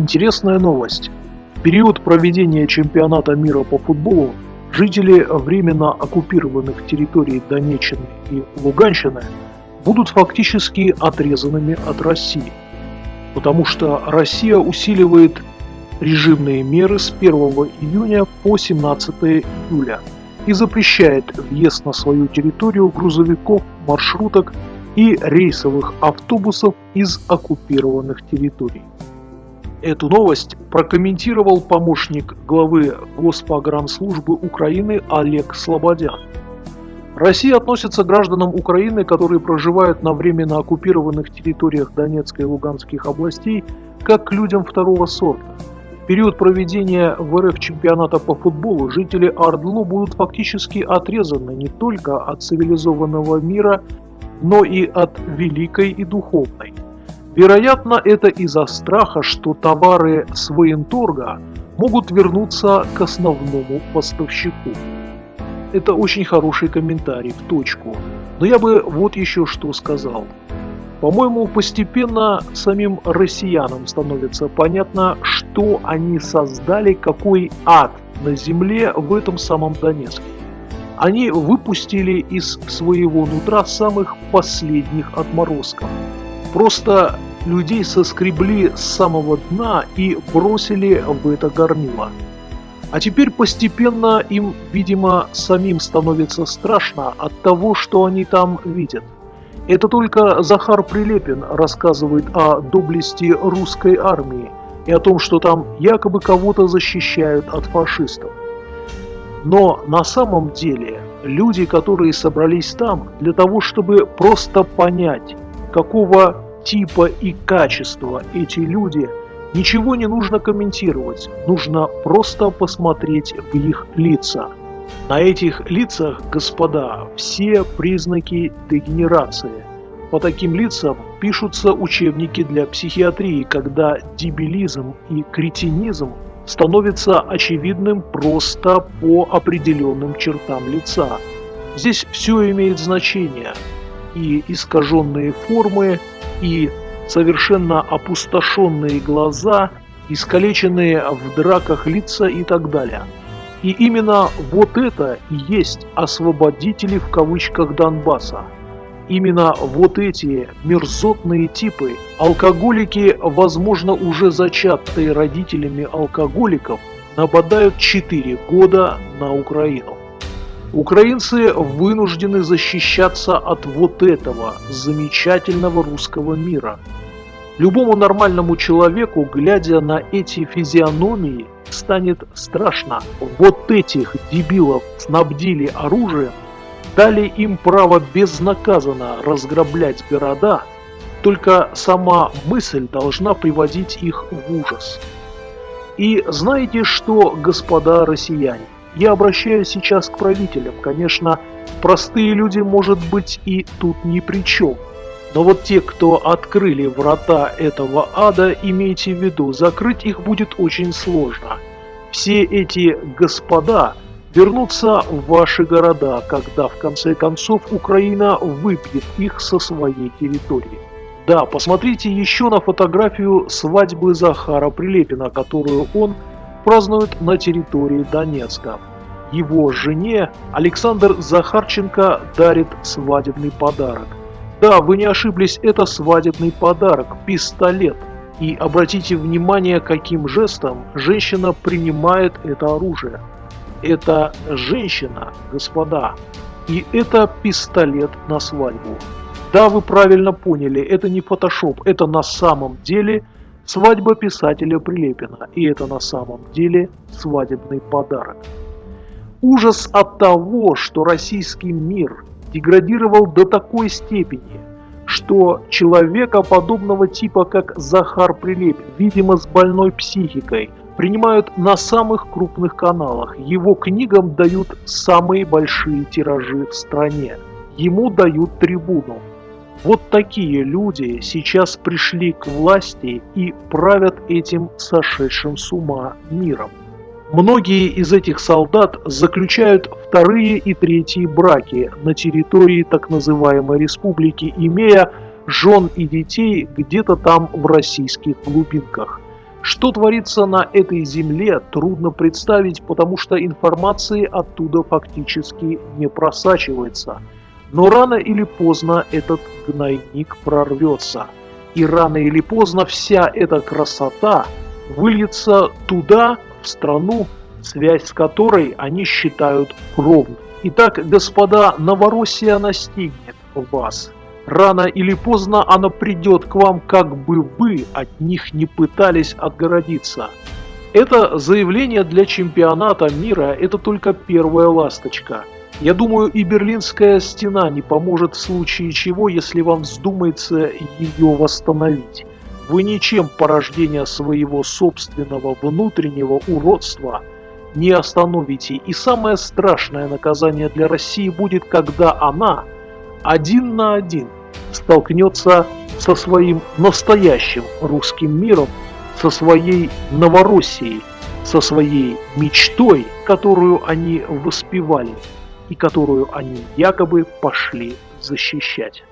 Интересная новость. В период проведения чемпионата мира по футболу жители временно оккупированных территорий Донеччины и Луганщины будут фактически отрезанными от России, потому что Россия усиливает режимные меры с 1 июня по 17 июля и запрещает въезд на свою территорию грузовиков, маршруток и рейсовых автобусов из оккупированных территорий. Эту новость прокомментировал помощник главы Госпогранслужбы Украины Олег Слободян. Россия относится к гражданам Украины, которые проживают на временно оккупированных территориях Донецкой и Луганских областей, как к людям второго сорта. В период проведения в РФ чемпионата по футболу жители Ардлу будут фактически отрезаны не только от цивилизованного мира, но и от великой и духовной. Вероятно, это из-за страха, что товары с военторга могут вернуться к основному поставщику. Это очень хороший комментарий, в точку. Но я бы вот еще что сказал. По-моему, постепенно самим россиянам становится понятно, что они создали, какой ад на земле в этом самом Донецке. Они выпустили из своего нутра самых последних отморозков. Просто людей соскребли с самого дна и бросили в это горнило. А теперь постепенно им, видимо, самим становится страшно от того, что они там видят. Это только Захар Прилепин рассказывает о доблести русской армии и о том, что там якобы кого-то защищают от фашистов. Но на самом деле люди, которые собрались там для того, чтобы просто понять, какого типа и качества эти люди, ничего не нужно комментировать, нужно просто посмотреть в их лица. На этих лицах, господа, все признаки дегенерации. По таким лицам пишутся учебники для психиатрии, когда дебилизм и кретинизм становится очевидным просто по определенным чертам лица. Здесь все имеет значение. И искаженные формы, и совершенно опустошенные глаза, искалеченные в драках лица и так далее. И именно вот это и есть освободители в кавычках Донбасса. Именно вот эти мерзотные типы, алкоголики, возможно уже зачатые родителями алкоголиков, нападают 4 года на Украину. Украинцы вынуждены защищаться от вот этого замечательного русского мира. Любому нормальному человеку, глядя на эти физиономии, станет страшно. Вот этих дебилов снабдили оружием, дали им право безнаказанно разграблять города, только сама мысль должна приводить их в ужас. И знаете что, господа россияне? Я обращаюсь сейчас к правителям. Конечно, простые люди, может быть, и тут ни при чем. Но вот те, кто открыли врата этого ада, имейте в виду, закрыть их будет очень сложно. Все эти господа вернутся в ваши города, когда в конце концов Украина выбьет их со своей территории. Да, посмотрите еще на фотографию свадьбы Захара Прилепина, которую он празднуют на территории Донецка. Его жене Александр Захарченко дарит свадебный подарок. Да, вы не ошиблись, это свадебный подарок – пистолет. И обратите внимание, каким жестом женщина принимает это оружие. Это женщина, господа. И это пистолет на свадьбу. Да, вы правильно поняли, это не фотошоп, это на самом деле – Свадьба писателя Прилепина, и это на самом деле свадебный подарок. Ужас от того, что российский мир деградировал до такой степени, что человека подобного типа, как Захар Прилепин, видимо с больной психикой, принимают на самых крупных каналах. Его книгам дают самые большие тиражи в стране. Ему дают трибуну. Вот такие люди сейчас пришли к власти и правят этим сошедшим с ума миром. Многие из этих солдат заключают вторые и третьи браки на территории так называемой республики, имея жен и детей где-то там в российских глубинках. Что творится на этой земле, трудно представить, потому что информации оттуда фактически не просачивается. Но рано или поздно этот гнойник прорвется. И рано или поздно вся эта красота выльется туда, в страну, связь с которой они считают кровной. Итак, господа, Новороссия настигнет вас. Рано или поздно она придет к вам, как бы вы от них не пытались отгородиться. Это заявление для чемпионата мира – это только первая ласточка. Я думаю, и Берлинская стена не поможет в случае чего, если вам вздумается ее восстановить. Вы ничем порождения своего собственного внутреннего уродства не остановите. И самое страшное наказание для России будет, когда она – один на один столкнется со своим настоящим русским миром, со своей Новороссией, со своей мечтой, которую они воспевали и которую они якобы пошли защищать.